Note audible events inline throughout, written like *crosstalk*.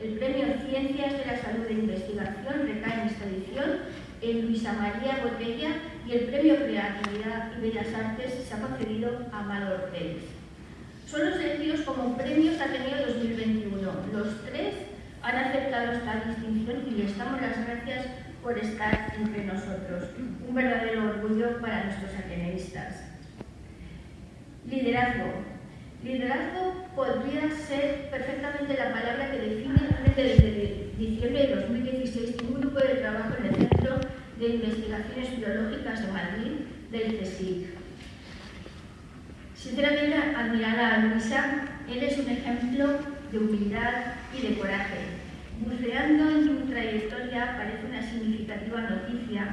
El premio Ciencias de la Salud e Investigación recae en esta edición en Luisa María Botella y el premio Creatividad y Bellas Artes se ha concedido a Amador Pérez. Son los elegidos como premios Ateneo 2021. Los tres han aceptado esta distinción y les damos las gracias por estar entre nosotros. Un verdadero orgullo para nuestros ateneístas. Liderazgo. Liderazgo podría ser perfectamente la palabra que define desde diciembre de 2016 un grupo de trabajo en el Centro de Investigaciones Biológicas de Madrid del CSIC. Sinceramente, admirada a Luisa, él es un ejemplo de humildad y de coraje. Buceando en su trayectoria aparece una significativa noticia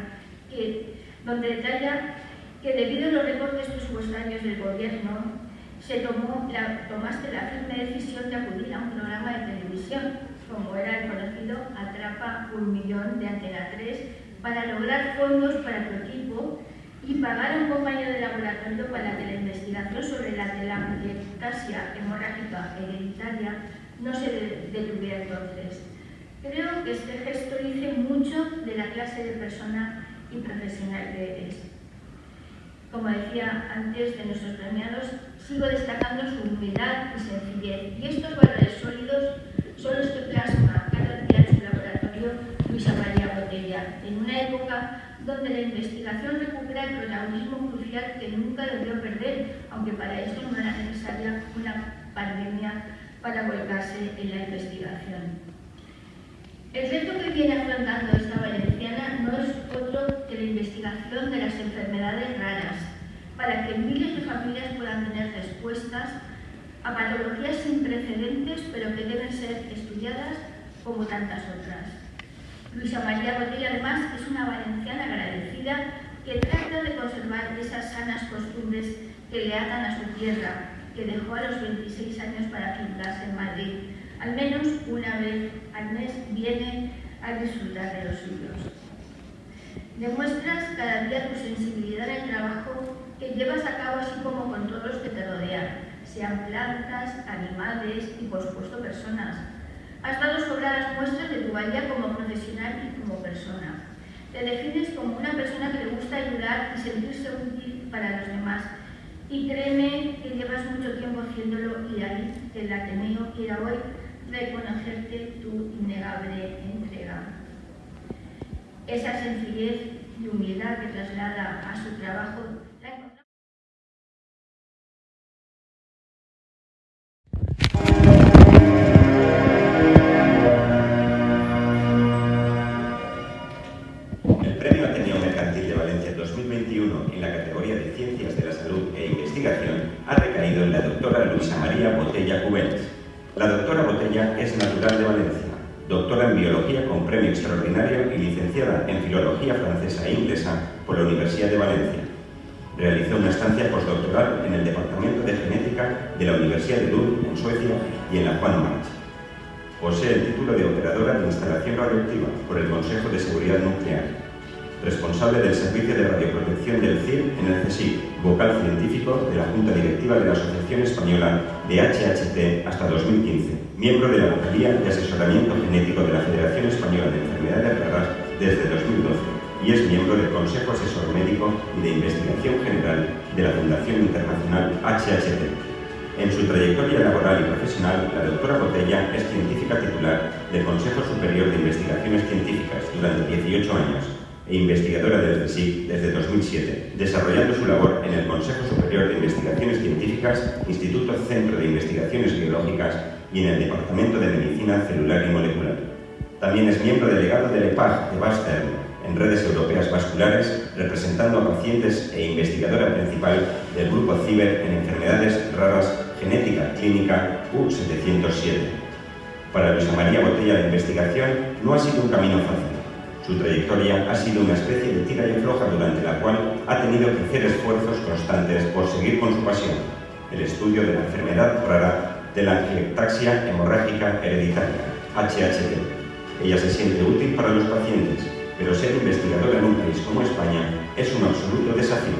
que, donde detalla que debido a los recortes presupuestarios del gobierno, se tomó la, tomaste la firme decisión de acudir a un programa de televisión, como era el conocido Atrapa un Millón de Antena 3, para lograr fondos para tu equipo y pagar a un compañero de laboratorio para que la investigación sobre la telangiectasia hemorrágica hereditaria no se detuviera entonces. Creo que este gesto dice mucho de la clase de persona y profesional que eres. Como decía antes de nuestros premiados, sigo destacando su humildad y sencillez. Y estos valores sólidos son los que plasma cada día en su laboratorio Luisa María Botella, en una época donde la investigación recupera el protagonismo crucial que nunca debió perder, aunque para esto no era necesaria una pandemia para volcarse en la investigación. El reto que viene afrontando esta valenciana no es otro que la investigación de las enfermedades raras, para que miles de familias puedan tener respuestas a patologías sin precedentes, pero que deben ser estudiadas como tantas otras. Luisa María Botella, además, es una valenciana agradecida que trata de conservar esas sanas costumbres que le atan a su tierra, que dejó a los 26 años para fincarse en Madrid. Al menos una vez al mes viene a disfrutar de los suyos. Demuestras cada día tu sensibilidad en el trabajo que llevas a cabo así como con todos los que te rodean, sean plantas, animales y por supuesto personas. Has dado sobradas muestras de tu valía como profesional y como persona. Te defines como una persona que le gusta ayudar y sentirse útil para los demás. Y créeme que llevas mucho tiempo haciéndolo y ahí el Ateneo quiera hoy reconocerte tu innegable entrega. Esa sencillez y humildad que traslada a su trabajo licenciada en Filología francesa e inglesa por la Universidad de Valencia. Realizó una estancia postdoctoral en el Departamento de Genética de la Universidad de Lund, en Suecia, y en la Juan March. Posee el título de Operadora de Instalación Radioactiva por el Consejo de Seguridad Nuclear responsable del Servicio de Radioprotección del CIR en el CSIC, vocal científico de la Junta Directiva de la Asociación Española de HHT hasta 2015, miembro de la vocalía de asesoramiento genético de la Federación Española de Enfermedades Raras desde 2012 y es miembro del Consejo Asesor Médico y de Investigación General de la Fundación Internacional HHT. En su trayectoria laboral y profesional, la doctora Botella es científica titular del Consejo Superior de Investigaciones Científicas durante 18 años e investigadora del CSIC desde 2007, desarrollando su labor en el Consejo Superior de Investigaciones Científicas, Instituto Centro de Investigaciones Biológicas y en el Departamento de Medicina Celular y Molecular. También es miembro delegado del EPAG de Bastern en redes europeas vasculares, representando a pacientes e investigadora principal del Grupo CIBER en enfermedades raras genética clínica U707. Para Luisa María Botella la investigación no ha sido un camino fácil su trayectoria ha sido una especie de tira y afloja durante la cual ha tenido que hacer esfuerzos constantes por seguir con su pasión, el estudio de la enfermedad rara de la angiectaxia hemorrágica hereditaria, HHT. Ella se siente útil para los pacientes, pero ser investigadora en un país como España es un absoluto desafío.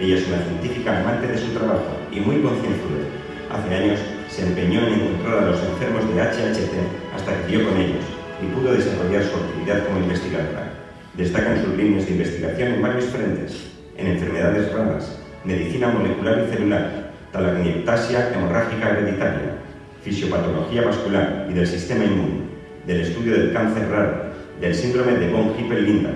Ella es una científica amante de su trabajo y muy concienzuda. Hace años se empeñó en encontrar a los enfermos de HHT hasta que dio con ellos y pudo desarrollar su actividad como investigadora. Destacan sus líneas de investigación en varios frentes, en enfermedades raras, medicina molecular y celular, talagniectasia hemorrágica hereditaria, fisiopatología vascular y del sistema inmune, del estudio del cáncer raro, del síndrome de von Hippel-Lindau,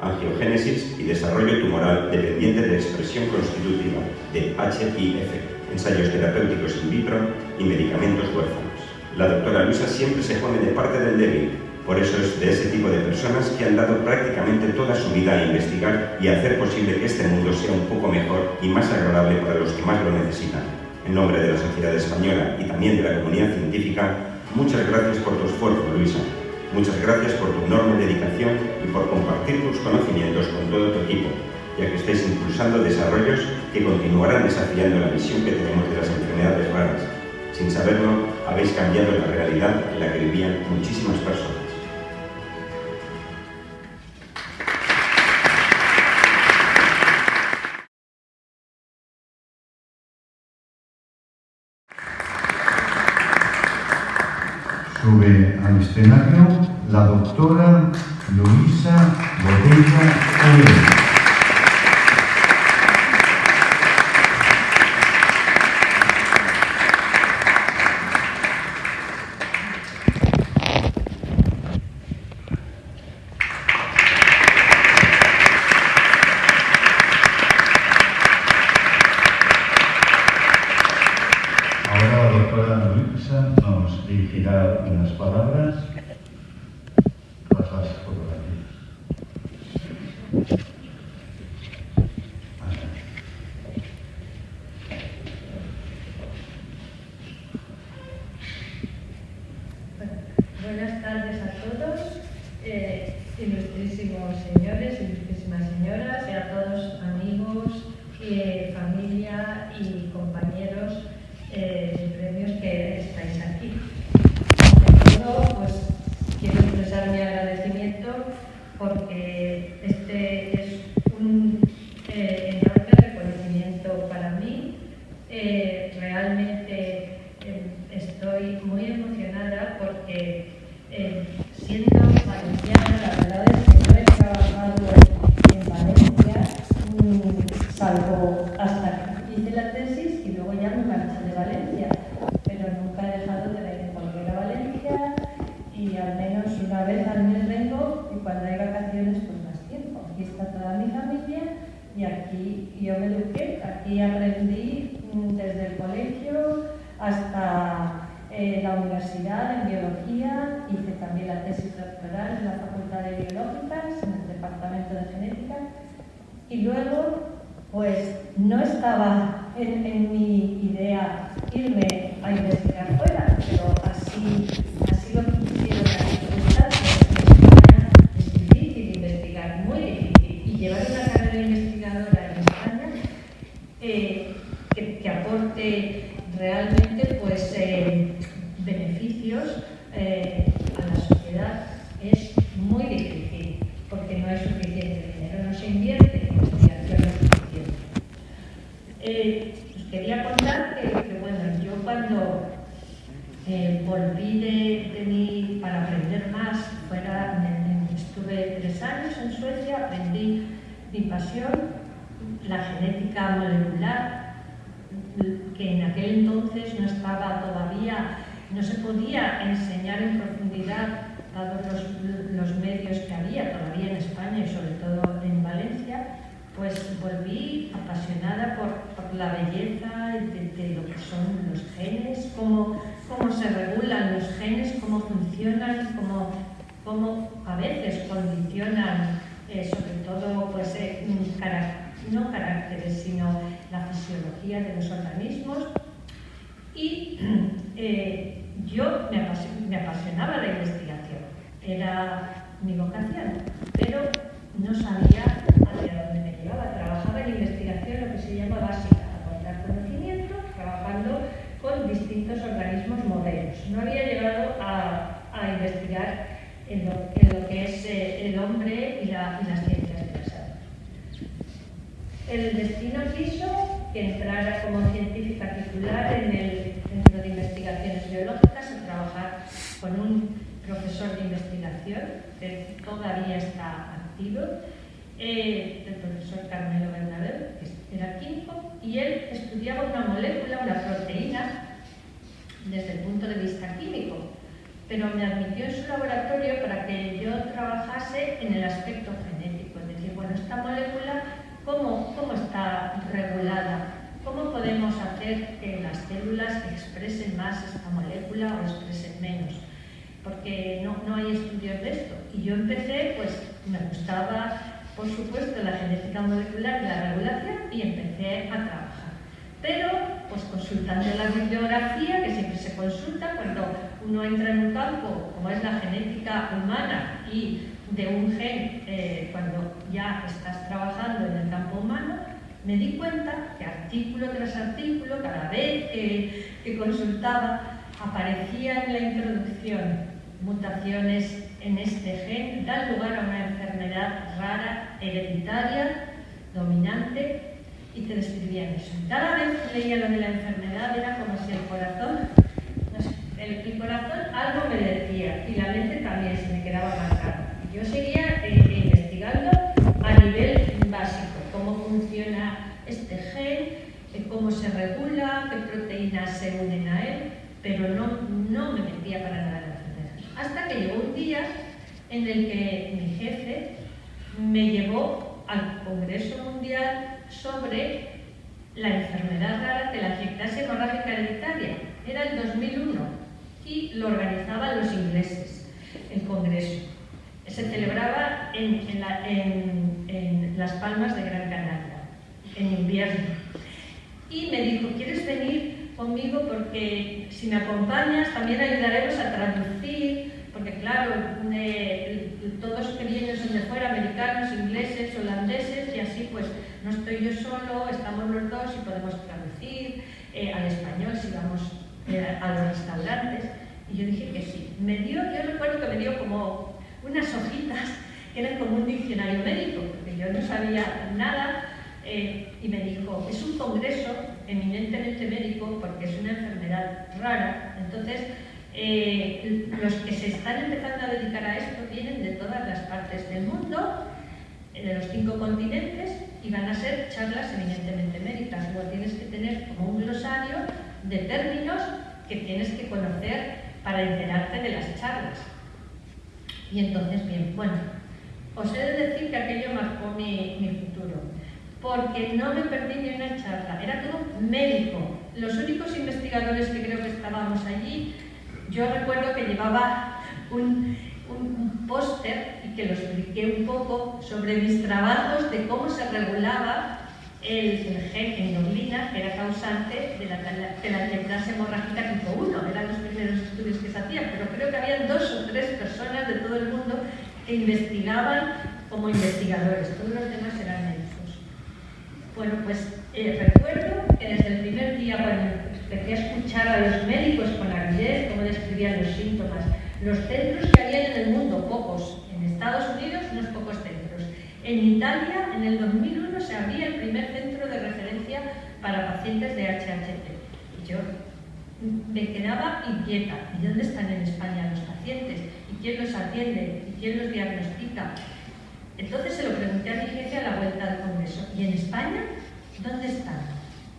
angiogénesis y desarrollo tumoral dependiente de expresión constitutiva de HIF, ensayos terapéuticos in vitro y medicamentos huérfanos. La doctora Luisa siempre se pone de parte del débil, por eso es de ese tipo de personas que han dado prácticamente toda su vida a investigar y a hacer posible que este mundo sea un poco mejor y más agradable para los que más lo necesitan. En nombre de la sociedad española y también de la comunidad científica, muchas gracias por tu esfuerzo, Luisa. Muchas gracias por tu enorme dedicación y por compartir tus conocimientos con todo tu equipo, ya que estáis impulsando desarrollos que continuarán desafiando la visión que tenemos de las enfermedades raras. Sin saberlo, habéis cambiado la realidad en la que vivían muchísimas personas. Sube al escenario la doctora Luisa Botella Obrero. Ahora la doctora Luisa nos dirigirá unas palabras tras las fotografías. Buenas tardes a todos, eh, ilustrísimos señores, ilustrísimas señoras, y a todos amigos, eh, familia y compañeros eh, de premios que estáis aquí. Ante todo, pues quiero expresar mi agradecimiento porque este es un eh, enorme reconocimiento para mí. Eh, realmente eh, estoy muy emocionada porque eh, siendo valenciana, la verdad es que no he trabajado en Valencia, mm, salvo hasta que hice la tesis y luego ya me marché de Valencia, pero nunca he dejado de volver a Valencia y al menos una vez al mes vengo y cuando hay vacaciones pues más tiempo. Aquí está toda mi familia y aquí yo me eduqué, aquí aprendí mm, desde el colegio hasta eh, la universidad en biología, hice también la tesis doctoral en la Facultad de Biológicas, en el Departamento de Genética, y luego, pues no estaba en, mi idea irme a investigar fuera, pero así, así lo quisieron las circunstancias. En España es difícil investigar, muy difícil, y llevar una carrera investigadora en España eh, que, que aporte realmente pues, eh, beneficios eh, a la sociedad es muy difícil porque no hay suficiente dinero, no se invierte en investigación lo suficiente. Eh, os quería contar que, que, bueno, yo cuando eh, volví de, de mi, para aprender más, fuera, estuve tres años en Suecia, aprendí mi pasión, la genética molecular, que en aquel entonces no estaba todavía, no se podía enseñar en profundidad, dados los, medios que había todavía en España y sobre todo en Valencia, pues volví apasionada por, la belleza de, de lo que son los genes, cómo, cómo se regulan los genes, cómo funcionan, cómo, cómo a veces condicionan eh, sobre todo pues, eh, no caracteres, sino la fisiología de los organismos. Y *clears throat* eh, yo me apasionaba la investigación, era mi vocación, pero no sabía hacia dónde me llevaba. Trabajaba en investigación, lo que se llama básica, aportar conocimiento, trabajando con distintos organismos modelos. No había llegado a, a investigar en lo, que es eh, el hombre y, la- y las ciencias de la salud. El destino quiso que entrara como científica titular en el Centro de Investigación biológicas a trabajar con un profesor de investigación que todavía está activo, eh, el profesor Carmelo Bernabé, que era químico, y él estudiaba una molécula, una proteína, desde el punto de vista químico, pero me admitió en su laboratorio para que yo trabajase en el aspecto genético, es decir, bueno, esta molécula, ¿cómo, cómo está regulada? ¿Cómo podemos hacer que las células expresen más esta molécula o expresen menos? Porque no, no hay estudios de esto. Y yo empecé, pues me gustaba, por supuesto, la genética molecular y la regulación y empecé a trabajar. Pero, pues consultando la bibliografía, que siempre se consulta cuando uno entra en un campo como es la genética humana y de un gen, eh, cuando ya estás trabajando en el campo humano, me di cuenta que artículo tras artículo, cada vez que, consultaba, aparecía en la introducción mutaciones en este gen dan lugar a una enfermedad rara, hereditaria, dominante, y te describían eso. Cada vez que leía lo de la enfermedad era como si el corazón, el, corazón algo me decía y la mente también se me quedaba marcada. Yo seguía eh, investigando a nivel básico cómo funciona este gen, cómo se regula, qué proteínas se unen a él, pero no, no me metía para nada en la enfermedad. Hasta que llegó un día en el que mi jefe me llevó al Congreso Mundial sobre la enfermedad rara de la clase hemorrágica hereditaria. Era el 2001 y lo organizaban los ingleses, el Congreso. Se celebraba en, Las Palmas de Gran Canaria en invierno. Y me dijo, ¿quieres venir conmigo? Porque si me acompañas también ayudaremos a traducir, porque claro, todos que vienen son de fuera, americanos, ingleses, holandeses, y así pues no estoy yo solo, estamos los dos y podemos traducir eh, al español si vamos eh, a los restaurantes. Y yo dije que sí. Me dio, yo recuerdo que me dio como unas hojitas que eran como un diccionario médico, porque yo no sabía nada eh, y me dijo, es un congreso eminentemente médico porque es una enfermedad rara, entonces los que se están empezando a dedicar a esto vienen de todas las partes del mundo, de los cinco continentes, y van a ser charlas eminentemente médicas. Luego tienes que tener como un glosario de términos que tienes que conocer para enterarte de las charlas. Y entonces, bien, bueno, os he de decir que aquello marcó mi, mi futuro porque no me perdí ni una charla, era todo médico. Los únicos investigadores que creo que estábamos allí, yo recuerdo que llevaba un, un, póster que lo expliqué un poco sobre mis trabajos de cómo se regulaba el, gen endoglina, que era causante de la, de la hemorrágica tipo 1. Eran los primeros estudios que se hacían, pero creo que había dos o tres personas de todo el mundo que investigaban como investigadores. Todos los demás eran bueno, pues eh, recuerdo que desde el primer día, cuando empecé a escuchar a los médicos con avidez cómo describían los síntomas, los centros que había en el mundo, pocos, Estados Unidos unos pocos centros. En Italia, en el 2001, se abría el primer centro de referencia para pacientes de HHT. Y yo me quedaba inquieta. ¿Y dónde están en España los pacientes? ¿Y quién los atiende? ¿Y quién los diagnostica? Entonces se lo pregunté a mi jefe a la vuelta del Congreso, ¿y en España dónde están?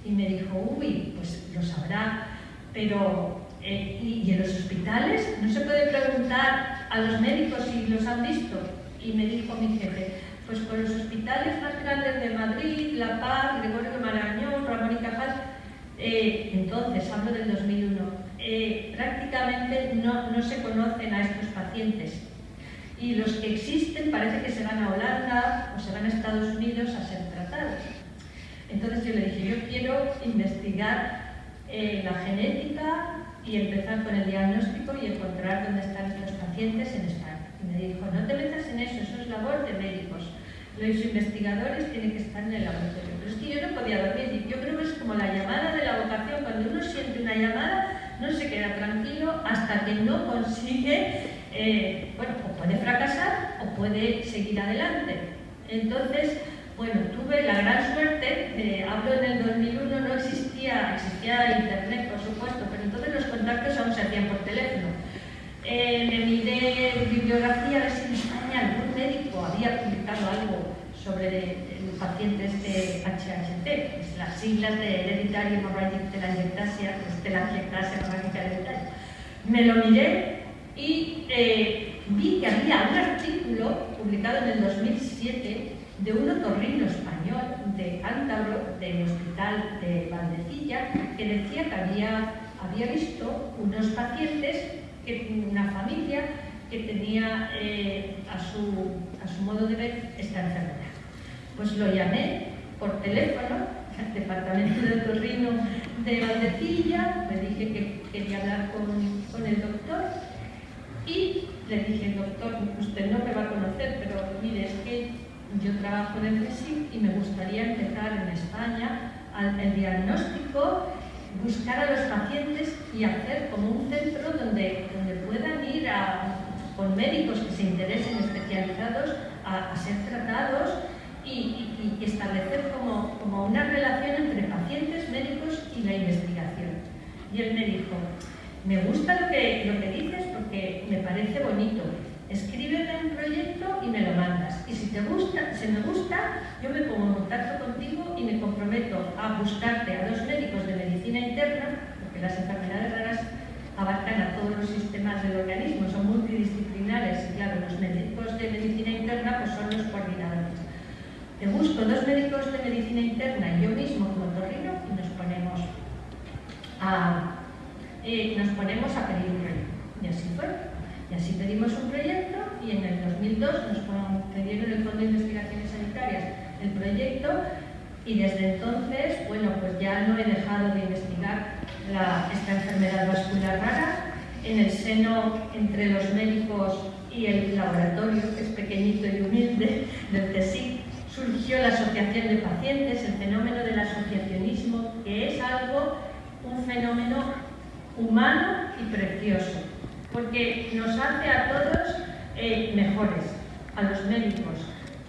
Y me dijo, uy, pues lo sabrá, pero eh, ¿y, en los hospitales? ¿No se puede preguntar a los médicos si los han visto? Y me dijo mi jefe, pues con los hospitales más grandes de Madrid, La Paz, Gregorio Marañón, Ramón y Cajal, eh, entonces, hablo del 2001, eh, prácticamente no, no se conocen a estos pacientes y los que existen parece que se van a Holanda o se van a Estados Unidos a ser tratados. Entonces yo le dije, yo quiero investigar eh, la genética y empezar con el diagnóstico y encontrar dónde están estos en España. Y me dijo, no te metas en eso, eso es labor de médicos. Los investigadores tienen que estar en el laboratorio. Pero es que yo no podía dormir. Yo creo que es como la llamada de la vocación. Cuando uno siente una llamada, no se queda tranquilo hasta que no consigue eh, bueno, o puede fracasar o puede seguir adelante. Entonces, bueno, tuve la gran suerte, hablo en el 2001, no existía, existía internet por supuesto, pero entonces los contactos aún se hacían por teléfono. Eh, me miré bibliografía a ver si en España algún médico había publicado algo sobre el paciente este HHT, es las siglas de Hereditary Hemorrhagic Telangiectasia, pues telangiectasia hemorrágica hereditaria. Me lo miré y eh, vi que había un artículo publicado en el 2007 de un otorrino español de Cántabro, del hospital de Valdecilla, que decía que había, había visto unos pacientes, que, una familia que tenía eh, a, su, a su modo de ver esta enfermedad. Pues lo llamé por teléfono al departamento de otorrino de Valdecilla, le dije que quería hablar con, con el doctor y le dije, doctor, usted no me va a conocer, pero mire, es que yo trabajo en el CSIC y me gustaría empezar en España el diagnóstico, buscar a los pacientes y hacer como un centro donde, donde puedan ir con médicos que se interesen especializados a, ser tratados y, establecer como, como una relación entre pacientes, médicos y la investigación. Y él me dijo, me gusta lo que, lo que dices porque me parece bonito. Escríbeme un proyecto y me lo mandas. Y si te gusta, si me gusta, yo me pongo en contacto contigo y me comprometo a buscarte a dos médicos de medicina interna, porque las enfermedades raras abarcan a todos los sistemas del organismo, son multidisciplinares y claro, los médicos de medicina interna pues son los coordinadores. Te busco dos médicos de medicina interna y yo mismo como torrino y nos ponemos a eh, nos ponemos a pedir un proyecto. Y así fue. Y así pedimos un proyecto y en el 2002 nos pidieron el Fondo de Investigaciones Sanitarias el proyecto y desde entonces, bueno, pues ya no he dejado de investigar esta enfermedad vascular rara. En el seno entre los médicos y el laboratorio, que es pequeñito y humilde, del CSIC, surgió la Asociación de Pacientes, el fenómeno del asociacionismo, que es algo, un fenómeno humano y precioso, porque nos hace a todos eh, mejores, a los médicos,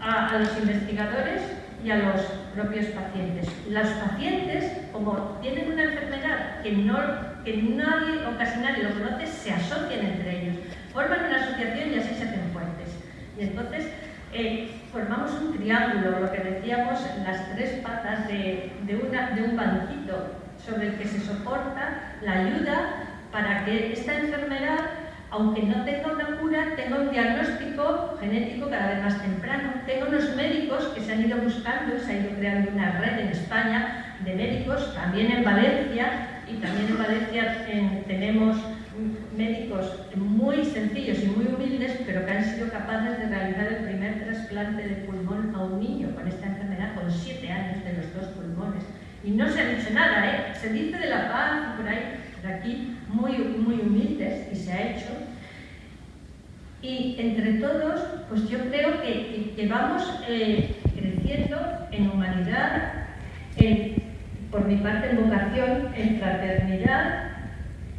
a, los investigadores y a los propios pacientes. Los pacientes, como tienen una enfermedad que, no, que nadie o casi nadie lo conoce, se asocian entre ellos, forman una asociación y así se hacen fuertes. Y entonces eh, formamos un triángulo, lo que decíamos, las tres patas de, de, un banquito sobre el que se soporta la ayuda para que esta enfermedad, aunque no tenga una cura, tenga un diagnóstico genético cada vez más temprano. Tengo unos médicos que se han ido buscando, se ha ido creando una red en España de médicos, también en Valencia, y también en Valencia tenemos médicos muy sencillos y muy humildes, pero que han sido capaces de realizar el primer trasplante de pulmón a un niño con esta enfermedad, con siete años de los dos pulmones. Y no se ha dicho nada, ¿eh? Se dice de la paz, por ahí, por aquí, muy, muy humildes, y se ha hecho. Y entre todos, pues yo creo que, vamos eh, creciendo en humanidad, por mi parte en vocación, en fraternidad,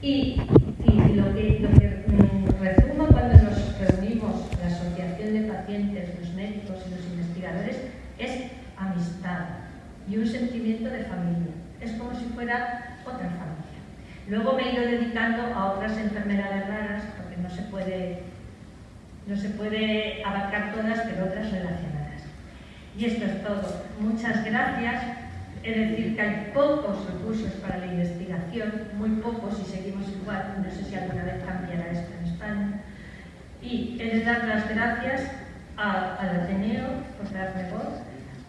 y, lo que, lo mm, resumo cuando nos reunimos, la Asociación de Pacientes, los médicos y los investigadores, es amistad y un sentimiento de familia. Es como si fuera otra familia. Luego me he ido dedicando a otras enfermedades raras, porque no se puede, no se puede abarcar todas, pero otras relacionadas. Y esto es todo. Muchas gracias. Es decir, que hay pocos recursos para la investigación, muy pocos, y seguimos igual. No sé si alguna vez cambiará esto en España. Y de dar las gracias al Ateneo por darme voz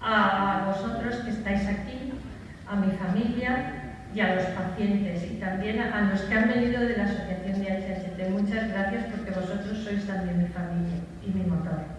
a vosotros que estáis aquí, a mi familia y a los pacientes y también a los que han venido de la Asociación de HHT. Muchas gracias porque vosotros sois también mi familia y mi motor.